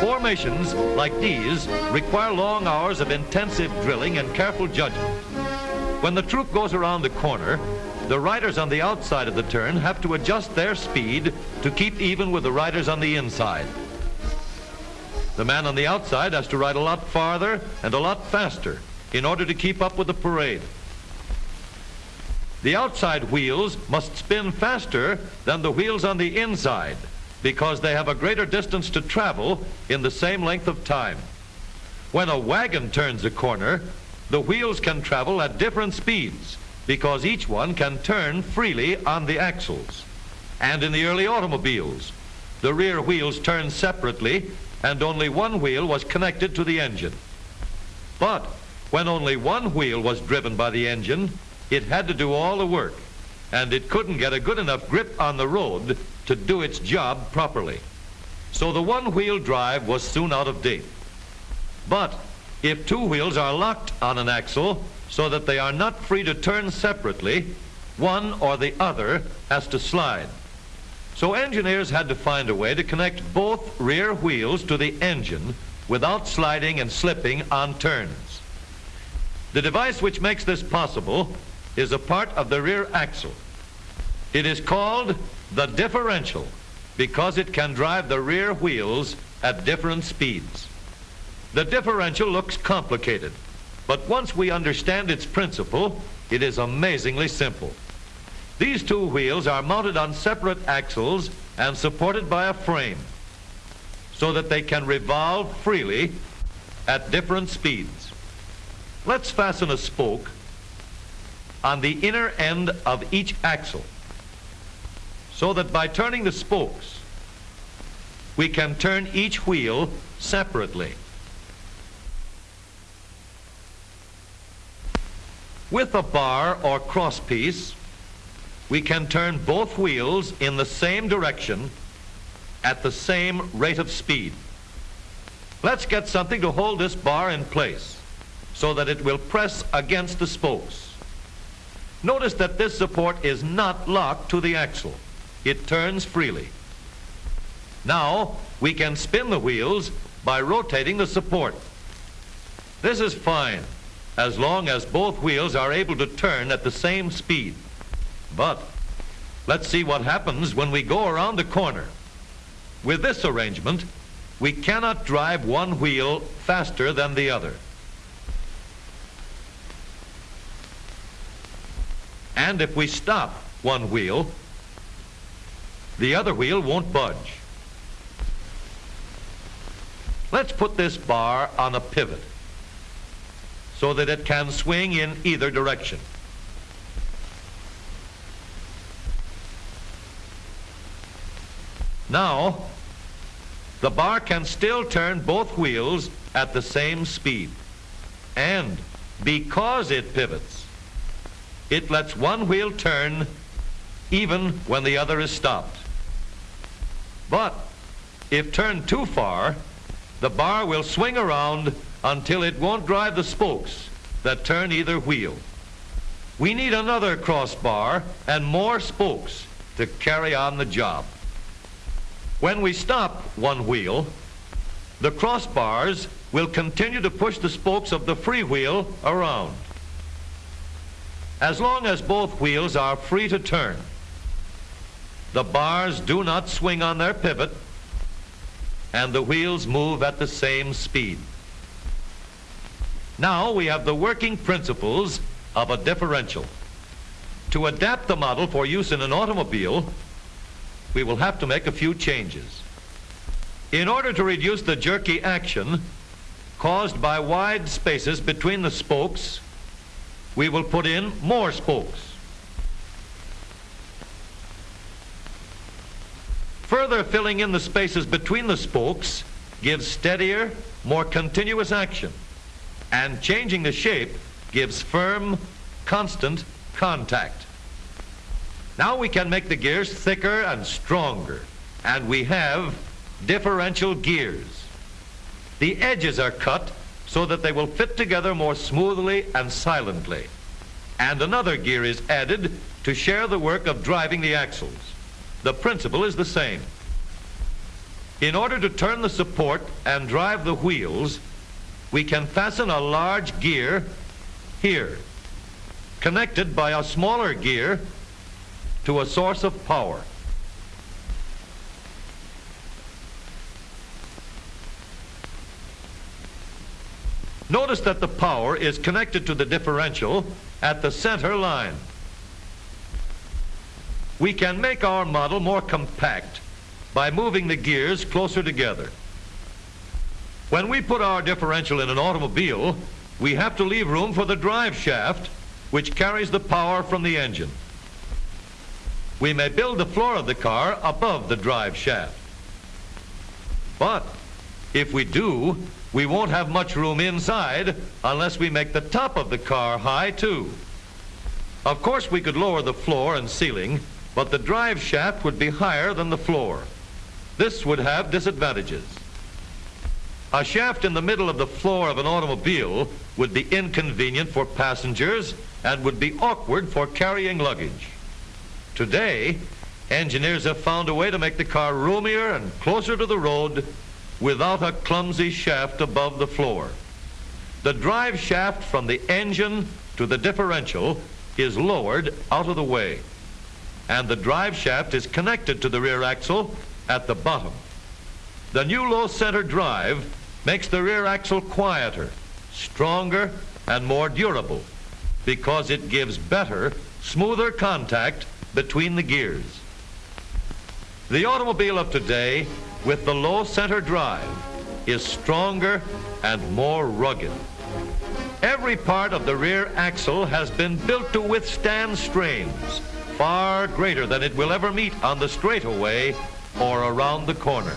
Formations like these require long hours of intensive drilling and careful judgment. When the troop goes around the corner, the riders on the outside of the turn have to adjust their speed to keep even with the riders on the inside. The man on the outside has to ride a lot farther and a lot faster in order to keep up with the parade. The outside wheels must spin faster than the wheels on the inside because they have a greater distance to travel in the same length of time. When a wagon turns a corner, the wheels can travel at different speeds because each one can turn freely on the axles. And in the early automobiles, the rear wheels turned separately and only one wheel was connected to the engine. But when only one wheel was driven by the engine, it had to do all the work and it couldn't get a good enough grip on the road to do its job properly. So the one-wheel drive was soon out of date. But if two wheels are locked on an axle so that they are not free to turn separately, one or the other has to slide. So engineers had to find a way to connect both rear wheels to the engine without sliding and slipping on turns. The device which makes this possible is a part of the rear axle. It is called the differential because it can drive the rear wheels at different speeds. The differential looks complicated, but once we understand its principle, it is amazingly simple. These two wheels are mounted on separate axles and supported by a frame so that they can revolve freely at different speeds. Let's fasten a spoke on the inner end of each axle so that by turning the spokes we can turn each wheel separately. With a bar or crosspiece we can turn both wheels in the same direction at the same rate of speed. Let's get something to hold this bar in place so that it will press against the spokes. Notice that this support is not locked to the axle. It turns freely. Now we can spin the wheels by rotating the support. This is fine as long as both wheels are able to turn at the same speed. But let's see what happens when we go around the corner. With this arrangement, we cannot drive one wheel faster than the other. And if we stop one wheel, the other wheel won't budge. Let's put this bar on a pivot so that it can swing in either direction. Now, the bar can still turn both wheels at the same speed. And because it pivots, it lets one wheel turn even when the other is stopped. But if turned too far, the bar will swing around until it won't drive the spokes that turn either wheel. We need another crossbar and more spokes to carry on the job. When we stop one wheel, the crossbars will continue to push the spokes of the free wheel around as long as both wheels are free to turn. The bars do not swing on their pivot and the wheels move at the same speed. Now we have the working principles of a differential. To adapt the model for use in an automobile, we will have to make a few changes. In order to reduce the jerky action caused by wide spaces between the spokes we will put in more spokes. Further filling in the spaces between the spokes gives steadier, more continuous action, and changing the shape gives firm, constant contact. Now we can make the gears thicker and stronger, and we have differential gears. The edges are cut so that they will fit together more smoothly and silently. And another gear is added to share the work of driving the axles. The principle is the same. In order to turn the support and drive the wheels, we can fasten a large gear here, connected by a smaller gear to a source of power. Notice that the power is connected to the differential at the center line. We can make our model more compact by moving the gears closer together. When we put our differential in an automobile, we have to leave room for the drive shaft, which carries the power from the engine. We may build the floor of the car above the drive shaft. But if we do, we won't have much room inside unless we make the top of the car high too. Of course, we could lower the floor and ceiling, but the drive shaft would be higher than the floor. This would have disadvantages. A shaft in the middle of the floor of an automobile would be inconvenient for passengers and would be awkward for carrying luggage. Today, engineers have found a way to make the car roomier and closer to the road without a clumsy shaft above the floor. The drive shaft from the engine to the differential is lowered out of the way, and the drive shaft is connected to the rear axle at the bottom. The new low center drive makes the rear axle quieter, stronger, and more durable because it gives better, smoother contact between the gears. The automobile of today with the low center drive is stronger and more rugged. Every part of the rear axle has been built to withstand strains far greater than it will ever meet on the straightaway or around the corner.